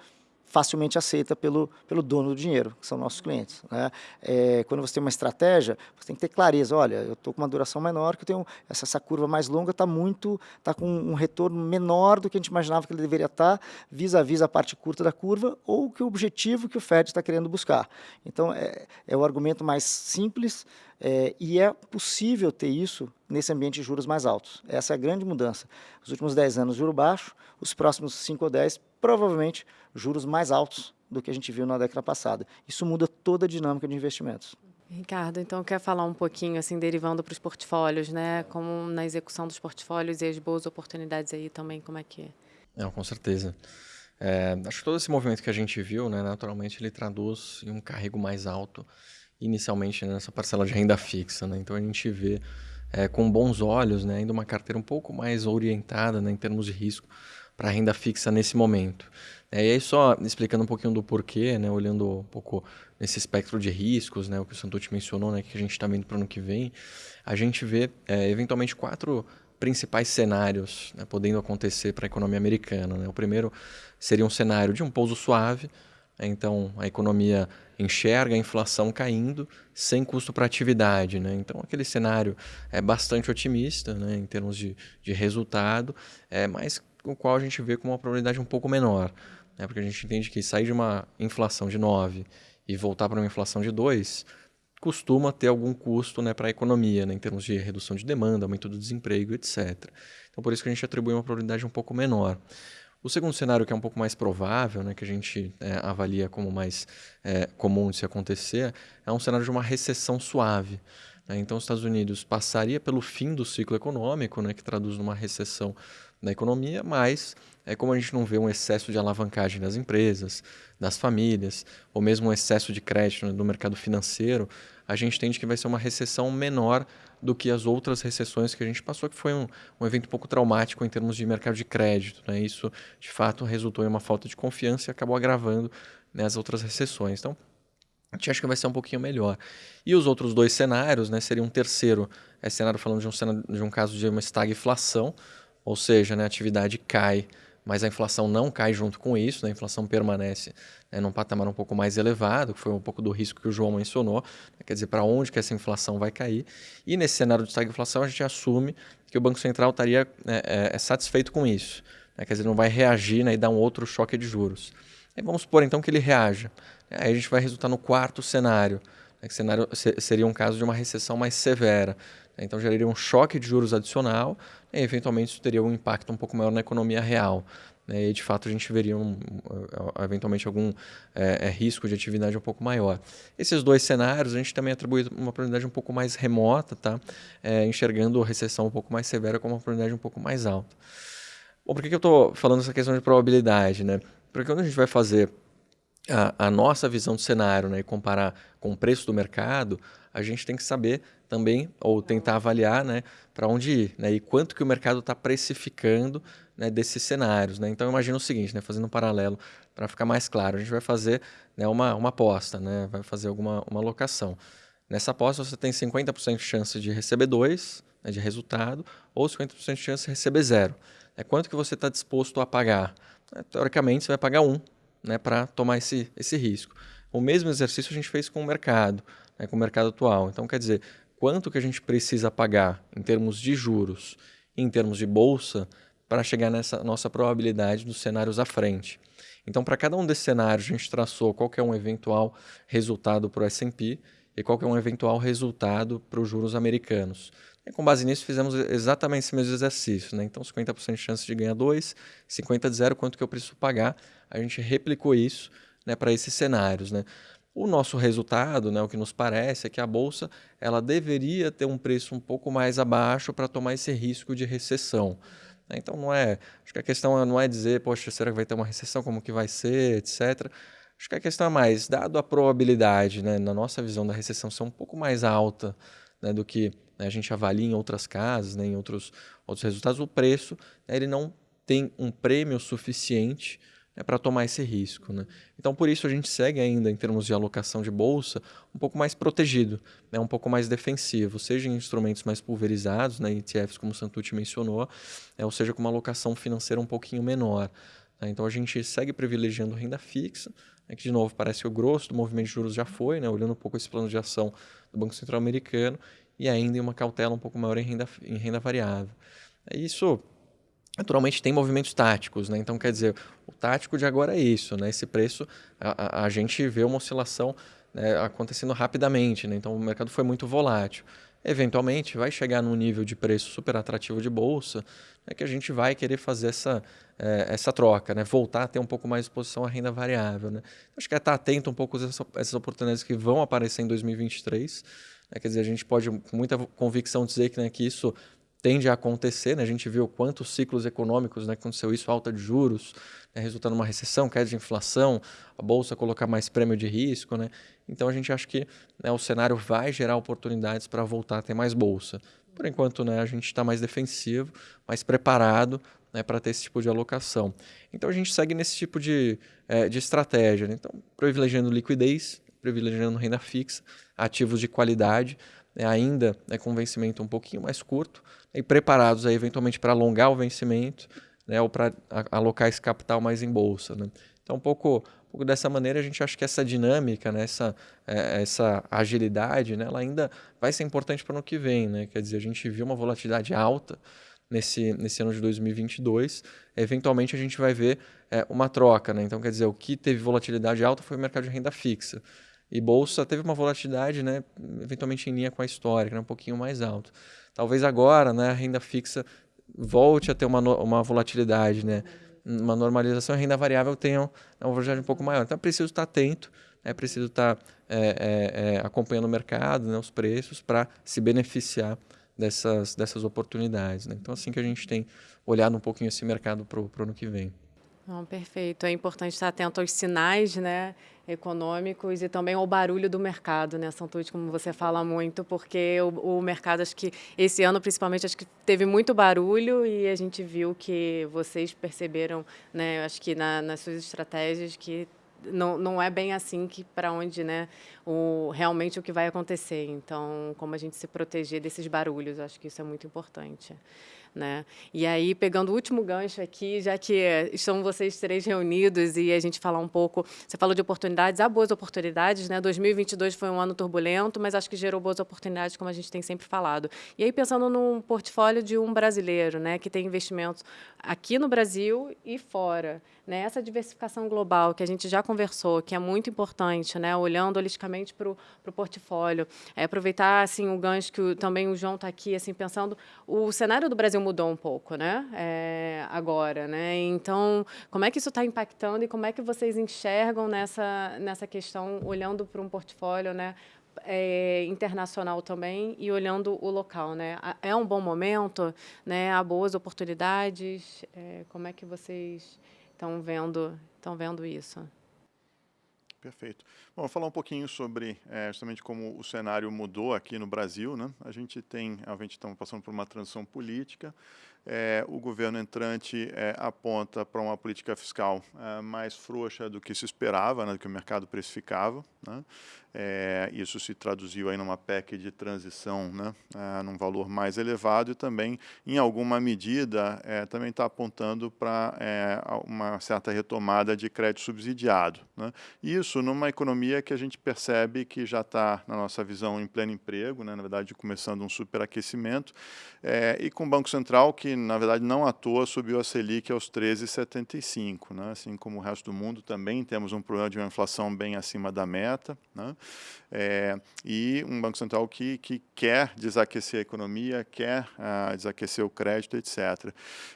facilmente aceita pelo, pelo dono do dinheiro, que são nossos clientes. Né? É, quando você tem uma estratégia, você tem que ter clareza, olha, eu estou com uma duração menor, que eu tenho essa, essa curva mais longa está muito, está com um retorno menor do que a gente imaginava que ele deveria estar, tá, vis-a-vis a parte curta da curva, ou que o objetivo que o Fed está querendo buscar. Então, é, é o argumento mais simples, é, e é possível ter isso nesse ambiente de juros mais altos. Essa é a grande mudança. Os últimos 10 anos, juro baixo, os próximos 5 ou 10, provavelmente juros mais altos do que a gente viu na década passada. Isso muda toda a dinâmica de investimentos. Ricardo, então quer falar um pouquinho, assim, derivando para os portfólios, né? Como na execução dos portfólios e as boas oportunidades aí também, como é que é? Não, com certeza. É, acho que todo esse movimento que a gente viu, né, naturalmente, ele traduz em um carrego mais alto inicialmente nessa parcela de renda fixa. Né? Então a gente vê é, com bons olhos né, ainda uma carteira um pouco mais orientada né, em termos de risco para renda fixa nesse momento. É, e aí só explicando um pouquinho do porquê, né, olhando um pouco nesse espectro de riscos, né, o que o Santucci mencionou, né, que a gente está vendo para o ano que vem, a gente vê é, eventualmente quatro principais cenários né, podendo acontecer para a economia americana. Né? O primeiro seria um cenário de um pouso suave, né? então a economia enxerga a inflação caindo sem custo para atividade. Né? Então aquele cenário é bastante otimista né, em termos de, de resultado, é, mas o qual a gente vê com uma probabilidade um pouco menor. Né? Porque a gente entende que sair de uma inflação de 9 e voltar para uma inflação de 2 costuma ter algum custo né, para a economia, né, em termos de redução de demanda, aumento do desemprego, etc. Então, por isso que a gente atribui uma probabilidade um pouco menor. O segundo cenário, que é um pouco mais provável, né, que a gente é, avalia como mais é, comum de se acontecer, é um cenário de uma recessão suave. Né? Então, os Estados Unidos passaria pelo fim do ciclo econômico, né, que traduz numa recessão na economia, mas é como a gente não vê um excesso de alavancagem das empresas, das famílias, ou mesmo um excesso de crédito do mercado financeiro, a gente entende que vai ser uma recessão menor do que as outras recessões que a gente passou, que foi um, um evento um pouco traumático em termos de mercado de crédito. Né? Isso, de fato, resultou em uma falta de confiança e acabou agravando né, as outras recessões. Então, a gente acha que vai ser um pouquinho melhor. E os outros dois cenários, né, seria um terceiro é cenário falando de um, cenário, de um caso de uma estagflação, ou seja, né, a atividade cai mas a inflação não cai junto com isso, né? a inflação permanece né, num patamar um pouco mais elevado, que foi um pouco do risco que o João mencionou, né? quer dizer, para onde que essa inflação vai cair. E nesse cenário de estagflação, a gente assume que o Banco Central estaria né, é, é satisfeito com isso, né? quer dizer, não vai reagir né, e dar um outro choque de juros. E vamos supor então que ele reaja. Aí a gente vai resultar no quarto cenário, né, que cenário seria um caso de uma recessão mais severa. Então geraria um choque de juros adicional e eventualmente isso teria um impacto um pouco maior na economia real. Né? E de fato a gente veria um, eventualmente algum é, risco de atividade um pouco maior. Esses dois cenários a gente também atribui uma probabilidade um pouco mais remota, tá? É, enxergando a recessão um pouco mais severa como uma probabilidade um pouco mais alta. Bom, por que, que eu estou falando essa questão de probabilidade? Né? Porque quando a gente vai fazer a, a, nossa visão do cenário né, e comparar com o preço do mercado, a gente tem que saber também, ou tentar avaliar né, para onde ir, né, e quanto que o mercado está precificando né, desses cenários. Né? Então, imagina o seguinte, né, fazendo um paralelo, para ficar mais claro, a gente vai fazer né, uma, uma aposta, né, vai fazer alguma uma alocação. Nessa aposta, você tem 50% de chance de receber 2, né, de resultado, ou 50% de chance de receber zero. É quanto que você está disposto a pagar? É, teoricamente, você vai pagar 1 um, né, para tomar esse, esse risco. O mesmo exercício a gente fez com o mercado, né, com o mercado atual. Então, quer dizer, quanto que a gente precisa pagar em termos de juros em termos de bolsa para chegar nessa nossa probabilidade dos cenários à frente. Então, para cada um desses cenários, a gente traçou qual é um eventual resultado para o S&P e qual é um eventual resultado para os juros americanos. E com base nisso, fizemos exatamente esse mesmo exercício. Né? Então, 50% de chance de ganhar 2, 50% de zero, quanto que eu preciso pagar. A gente replicou isso né, para esses cenários. Né? O nosso resultado, né, o que nos parece, é que a bolsa ela deveria ter um preço um pouco mais abaixo para tomar esse risco de recessão. Né. Então não é, acho que a questão não é dizer, poxa, será que vai ter uma recessão, como que vai ser, etc. Acho que a questão é mais, dado a probabilidade, né, na nossa visão da recessão ser um pouco mais alta né, do que né, a gente avalia em outras casas, né, em outros, outros resultados, o preço né, ele não tem um prêmio suficiente é para tomar esse risco. Né? Então, por isso, a gente segue ainda, em termos de alocação de bolsa, um pouco mais protegido, né? um pouco mais defensivo, seja em instrumentos mais pulverizados, né? ETFs, como o Santucci mencionou, é, ou seja, com uma alocação financeira um pouquinho menor. Tá? Então, a gente segue privilegiando renda fixa, né? que, de novo, parece que o grosso do movimento de juros já foi, né? olhando um pouco esse plano de ação do Banco Central Americano, e ainda em uma cautela um pouco maior em renda, em renda variável. É isso naturalmente tem movimentos táticos, né? Então, quer dizer, o tático de agora é isso, né? Esse preço, a, a, gente vê uma oscilação né, acontecendo rapidamente, né? Então, o mercado foi muito volátil. Eventualmente, vai chegar num nível de preço super atrativo de bolsa, né, que a gente vai querer fazer essa, é, essa troca, né? Voltar a ter um pouco mais de exposição à renda variável, né? Acho que é estar atento um pouco a essas oportunidades que vão aparecer em 2023, né? Quer dizer, a gente pode, com muita convicção, dizer que, né, que isso tende a acontecer, né? a gente viu quantos ciclos econômicos né, aconteceu isso, alta de juros, né, resultando numa recessão, queda de inflação, a bolsa colocar mais prêmio de risco, né? Então a gente acha que né, o cenário vai gerar oportunidades para voltar a ter mais bolsa. Por enquanto, né, a gente está mais defensivo, mais preparado né, para ter esse tipo de alocação. Então a gente segue nesse tipo de, é, de estratégia. Né? Então, privilegiando liquidez, privilegiando renda fixa, ativos de qualidade, né, ainda né, com vencimento um pouquinho mais curto, e preparados aí, eventualmente para alongar o vencimento né, ou para alocar esse capital mais em bolsa. Né? Então, um pouco, um pouco dessa maneira, a gente acha que essa dinâmica, né, essa, é, essa agilidade, né, ela ainda vai ser importante para o ano que vem. Né? Quer dizer, a gente viu uma volatilidade alta nesse, nesse ano de 2022. Eventualmente, a gente vai ver é, uma troca. Né? Então, quer dizer, o que teve volatilidade alta foi o mercado de renda fixa. E bolsa teve uma volatilidade, né, eventualmente em linha com a histórica, né, um pouquinho mais alto. Talvez agora, né, a renda fixa volte a ter uma, uma volatilidade, né, uma normalização, a renda variável tenha uma volatilidade um pouco maior. Então é preciso estar atento, é preciso estar é, é, é, acompanhando o mercado, né, os preços, para se beneficiar dessas, dessas oportunidades. Né? Então assim que a gente tem olhado um pouquinho esse mercado para o ano que vem. Não, perfeito. É importante estar atento aos sinais né, econômicos e também ao barulho do mercado, né, Santucci, como você fala muito, porque o, o, mercado, acho que esse ano, principalmente, acho que teve muito barulho e a gente viu que vocês perceberam, né, acho que na, nas suas estratégias, que não, não é bem assim que para onde né, o, realmente o que vai acontecer. Então, como a gente se proteger desses barulhos, acho que isso é muito importante. Né? E aí, pegando o último gancho aqui, já que estão vocês três reunidos e a gente falar um pouco, você falou de oportunidades, há boas oportunidades, né? 2022 foi um ano turbulento, mas acho que gerou boas oportunidades, como a gente tem sempre falado. E aí, pensando num portfólio de um brasileiro, né, que tem investimentos aqui no Brasil e fora, né? Essa diversificação global que a gente já conversou, que é muito importante, né? Olhando holisticamente para o portfólio, é, aproveitar assim o gancho que o, também o João está aqui, assim pensando, o cenário do Brasil mudou um pouco, né? É, agora, né? Então, como é que isso está impactando e como é que vocês enxergam nessa nessa questão, olhando para um portfólio, né? É, internacional também e olhando o local, né? É um bom momento, né? Há boas oportunidades. É, como é que vocês estão vendo estão vendo isso? Perfeito. Bom, falar um pouquinho sobre é, justamente como o cenário mudou aqui no Brasil. Né? A gente tem, a gente está passando por uma transição política. É, o governo entrante é, aponta para uma política fiscal é, mais frouxa do que se esperava, né, do que o mercado precificava. Né? É, isso se traduziu aí numa PEC de transição, né, é, num valor mais elevado e também, em alguma medida, é, também está apontando para uma certa retomada de crédito subsidiado. Né. Isso numa economia que a gente percebe que já está, na nossa visão, em pleno emprego, né, na verdade, começando um superaquecimento, e com o Banco Central que, na verdade, não à toa subiu a Selic aos 13,75, né, assim como o resto do mundo também temos um problema de uma inflação bem acima da meta, né? É, e um Banco Central que, que quer desaquecer a economia, quer ah, desaquecer o crédito, etc.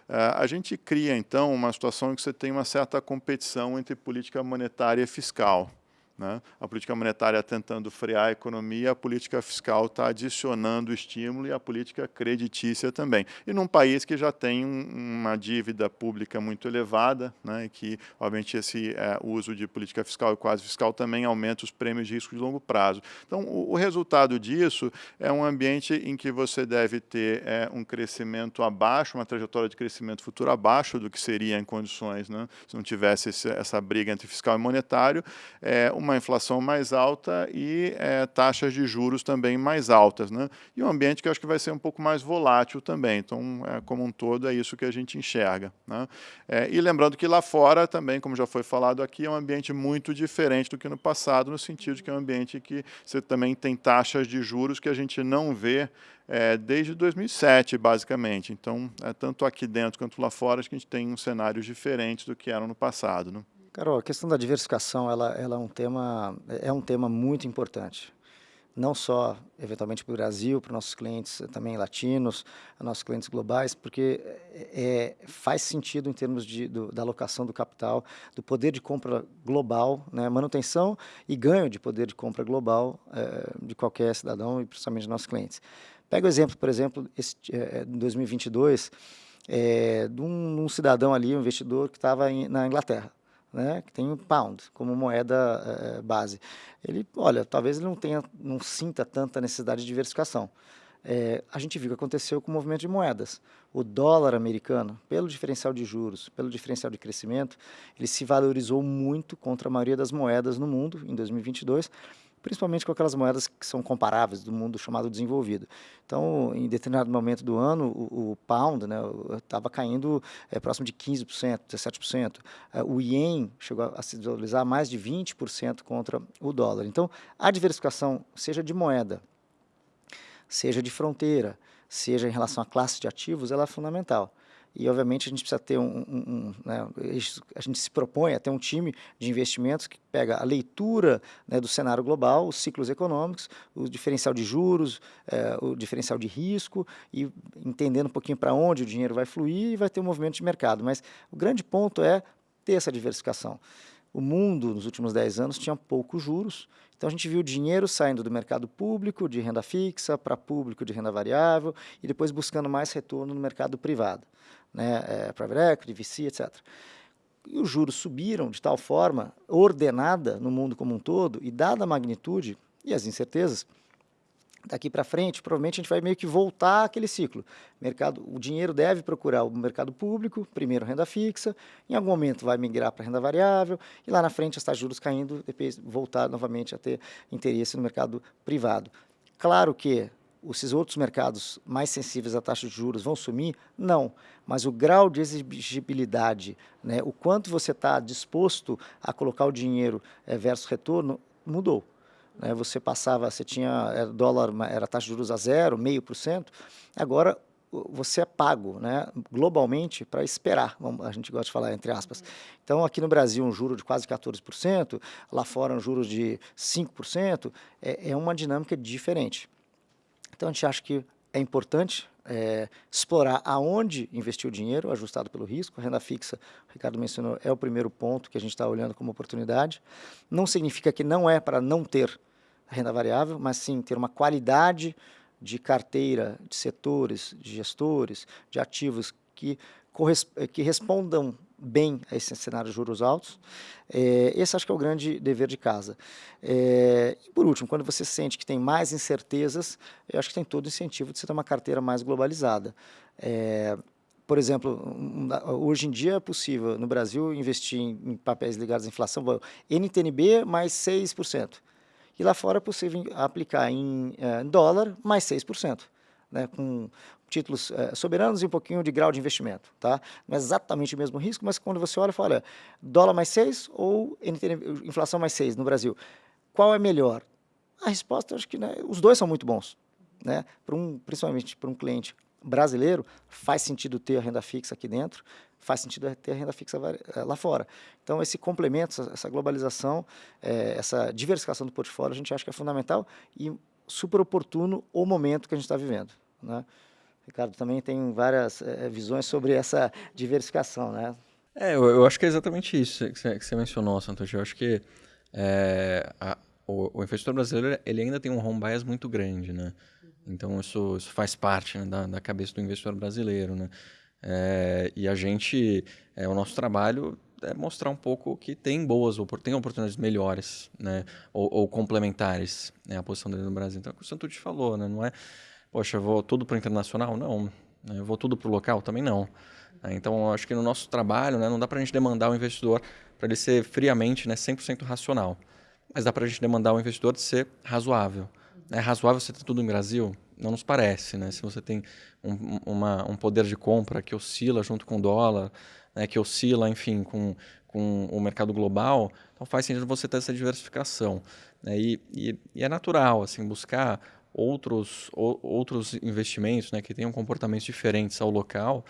Ah, a gente cria, então, uma situação em que você tem uma certa competição entre política monetária e fiscal. Né? A política monetária tentando frear a economia, a política fiscal está adicionando estímulo e a política creditícia também. E num país que já tem uma dívida pública muito elevada, né? que, obviamente, esse é, uso de política fiscal e quase fiscal também aumenta os prêmios de risco de longo prazo. Então, o, o resultado disso é um ambiente em que você deve ter é, um crescimento abaixo, uma trajetória de crescimento futuro abaixo do que seria em condições, né? se não tivesse esse, essa briga entre fiscal e monetário, é, uma inflação mais alta e é, taxas de juros também mais altas. Né? E um ambiente que acho que vai ser um pouco mais volátil também. Então, é, como um todo, é isso que a gente enxerga. Né? É, e lembrando que lá fora também, como já foi falado aqui, é um ambiente muito diferente do que no passado, no sentido de que é um ambiente que você também tem taxas de juros que a gente não vê é, desde 2007, basicamente. Então, é, tanto aqui dentro quanto lá fora, acho que a gente tem cenários diferentes do que eram no passado. Né? Carol, a questão da diversificação ela, ela é, um tema, é um tema muito importante. não só eventualmente para o Brasil, para nossos clientes também latinos, nossos clientes globais, porque é, faz sentido em termos de, do, da alocação do capital, do poder de compra global, né, manutenção e ganho de poder de compra global é, de qualquer cidadão e principalmente de nossos clientes. Pega o exemplo, por exemplo, esse, é, em 2022, é, de um, um, cidadão ali, um investidor que estava na Inglaterra né, que tem o pound como moeda é, base. Ele, olha, talvez ele não tenha, não sinta tanta necessidade de diversificação. É, a gente viu o que aconteceu com o movimento de moedas. O dólar americano, pelo diferencial de juros, pelo diferencial de crescimento, ele se valorizou muito contra a maioria das moedas no mundo em 2022 principalmente com aquelas moedas que são comparáveis do mundo chamado desenvolvido. Então, em determinado momento do ano, o, o pound estava né, caindo é, próximo de 15%, 17%. É, o ien chegou a se desvalorizar mais de 20% contra o dólar. Então, a diversificação, seja de moeda, seja de fronteira, seja em relação à classe de ativos, ela é fundamental. E, obviamente, a gente precisa ter um, um, um né, a gente se propõe a ter um time de investimentos que pega a leitura né, do cenário global, os ciclos econômicos, o diferencial de juros, é, o diferencial de risco e entendendo um pouquinho para onde o dinheiro vai fluir e vai ter um movimento de mercado. Mas o grande ponto é ter essa diversificação. O mundo, nos últimos 10 anos, tinha poucos juros, então a gente viu dinheiro saindo do mercado público de renda fixa para público de renda variável e depois buscando mais retorno no mercado privado né, é, private equity, VC, etc. E os juros subiram de tal forma, ordenada no mundo como um todo, e dada a magnitude e as incertezas, daqui para frente, provavelmente a gente vai meio que voltar aquele ciclo. Mercado, o dinheiro deve procurar o mercado público, primeiro renda fixa, em algum momento vai migrar para renda variável, e lá na frente de juros caindo, depois voltar novamente a ter interesse no mercado privado. Claro que esses outros mercados mais sensíveis à taxa de juros vão sumir? Não, mas o grau de exigibilidade, né, o quanto você está disposto a colocar o dinheiro é, versus retorno, mudou. Né, você passava, você tinha era dólar, era taxa de juros a zero, meio por cento, agora você é pago né, globalmente para esperar, a gente gosta de falar entre aspas. Então, aqui no Brasil, um juro de quase 14%, lá fora um juro de 5%, é, é uma dinâmica diferente. Então, a gente acha que é importante é, explorar aonde investir o dinheiro, ajustado pelo risco. A renda fixa, o Ricardo mencionou, é o primeiro ponto que a gente está olhando como oportunidade. Não significa que não é para não ter renda variável, mas sim ter uma qualidade de carteira, de setores, de gestores, de ativos que, que respondam bem a esse cenário de juros altos. É, esse acho que é o grande dever de casa. É, e por último, quando você sente que tem mais incertezas, eu acho que tem todo o incentivo de você ter uma carteira mais globalizada. É, por exemplo, hoje em dia é possível no Brasil investir em, papéis ligados à inflação, NTNB mais 6%. E lá fora é possível aplicar em, é, em dólar mais 6%. Né, com títulos é, soberanos e um pouquinho de grau de investimento, tá? Não é exatamente o mesmo risco, mas quando você olha, fala, olha, dólar mais 6 ou inflação mais 6 no Brasil, qual é melhor? A resposta, acho que né, os dois são muito bons, né? Para um, principalmente para um cliente brasileiro, faz sentido ter a renda fixa aqui dentro, faz sentido ter a renda fixa eh, lá fora. Então, esse complemento, essa globalização, é, essa diversificação do portfólio, a gente acha que é fundamental e super oportuno o momento que a gente está vivendo, né? Ricardo também tem várias é, visões sobre essa diversificação, né? É, eu, eu, acho que é exatamente isso que você, que você mencionou, Santos. Eu acho que é, a, o, o, investidor brasileiro ele ainda tem um home bias muito grande, né? Então isso, isso faz parte né, da, da, cabeça do investidor brasileiro, né? É, e a gente, é, o nosso trabalho é mostrar um pouco que tem boas, tem oportunidades melhores, né? Ou, ou complementares, né? A posição dele no Brasil. Então, é o que Santucci falou, né? Não é poxa, eu vou tudo para o internacional? Não. Né? Eu vou tudo para o local? Também não. Né? Então, acho que no nosso trabalho, né, não dá para a gente demandar o investidor para ele ser friamente né, 100% racional. Mas dá para a gente demandar o investidor de ser razoável. É razoável você ter tudo no Brasil? Não nos parece. Né? Se você tem um, uma, um poder de compra que oscila junto com o dólar, né, que oscila, enfim, com, com o mercado global, então faz sentido você ter essa diversificação. Né? E, e, e é natural assim buscar outros, ou, outros investimentos né, que tenham comportamentos diferentes ao local,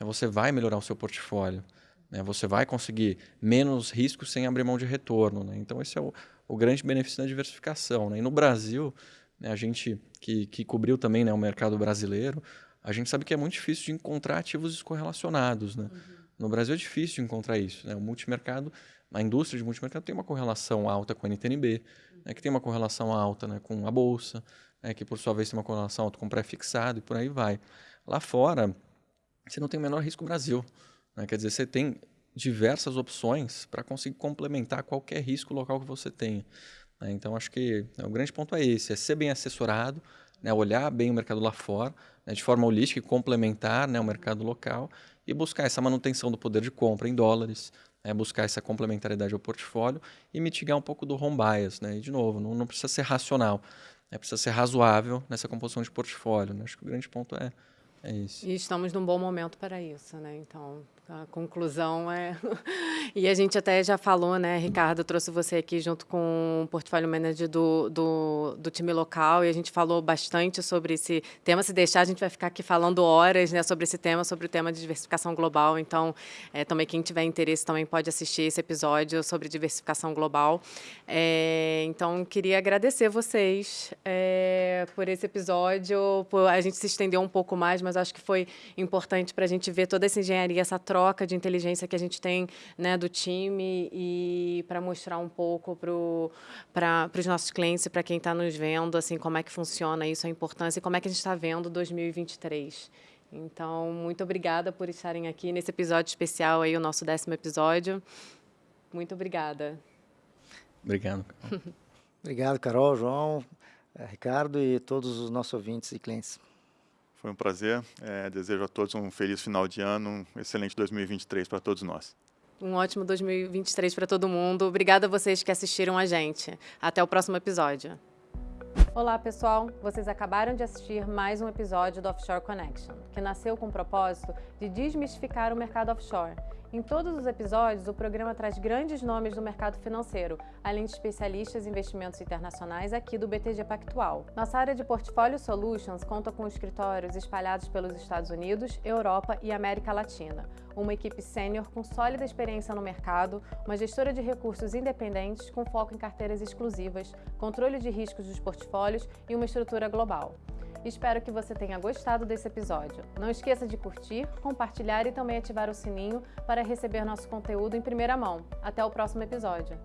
né, você vai melhorar o seu portfólio. Né, você vai conseguir menos risco sem abrir mão de retorno. Né? Então, esse é o, o grande benefício da diversificação. Né? E no Brasil, né, a gente que, que cobriu também né, o mercado brasileiro, a gente sabe que é muito difícil de encontrar ativos descorrelacionados. Né? Uhum. No Brasil é difícil de encontrar isso. Né? O multimercado, a indústria de multimercado tem uma correlação alta com a NTNB, né, que tem uma correlação alta né, com a Bolsa, né, que por sua vez tem uma correlação alta com pré-fixado e por aí vai. Lá fora, você não tem o menor risco Brasil. Né? Quer dizer, você tem diversas opções para conseguir complementar qualquer risco local que você tenha. Né? Então, acho que né, o grande ponto é esse, é ser bem assessorado, né? olhar bem o mercado lá fora, né? de forma holística e complementar né? o mercado local e buscar essa manutenção do poder de compra em dólares, né? buscar essa complementariedade ao portfólio e mitigar um pouco do home bias. Né? E, de novo, não, não precisa ser racional, né? precisa ser razoável nessa composição de portfólio. Né? Acho que o grande ponto é, é isso. E estamos num bom momento para isso, né? Então, a conclusão é. e a gente até já falou, né, Ricardo? Trouxe você aqui junto com o portfólio manager do, do, do, time local e a gente falou bastante sobre esse tema. Se deixar, a gente vai ficar aqui falando horas né, sobre esse tema, sobre o tema de diversificação global. Então, é, também quem tiver interesse também pode assistir esse episódio sobre diversificação global. É, então, queria agradecer vocês é, por esse episódio. Por, a gente se estendeu um pouco mais, mas acho que foi importante para a gente ver toda essa engenharia, essa troca de inteligência que a gente tem né, do time e para mostrar um pouco para os nossos clientes e para quem está nos vendo, assim, como é que funciona isso, a importância e como é que a gente está vendo 2023. Então, muito obrigada por estarem aqui nesse episódio especial, aí, o nosso décimo episódio. Muito obrigada. Obrigado. Obrigado, Carol, João, Ricardo e todos os nossos ouvintes e clientes. Foi um prazer. É, desejo a todos um feliz final de ano, um excelente 2023 para todos nós. Um ótimo 2023 para todo mundo. Obrigada a vocês que assistiram a gente. Até o próximo episódio. Olá, pessoal! Vocês acabaram de assistir mais um episódio do Offshore Connection, que nasceu com o propósito de desmistificar o mercado offshore em todos os episódios, o programa traz grandes nomes do mercado financeiro, além de especialistas em investimentos internacionais aqui do BTG Pactual. Nossa área de Portfólio Solutions conta com escritórios espalhados pelos Estados Unidos, Europa e América Latina, uma equipe sênior com sólida experiência no mercado, uma gestora de recursos independentes com foco em carteiras exclusivas, controle de riscos dos portfólios e uma estrutura global. Espero que você tenha gostado desse episódio. Não esqueça de curtir, compartilhar e também ativar o sininho para receber nosso conteúdo em primeira mão. Até o próximo episódio.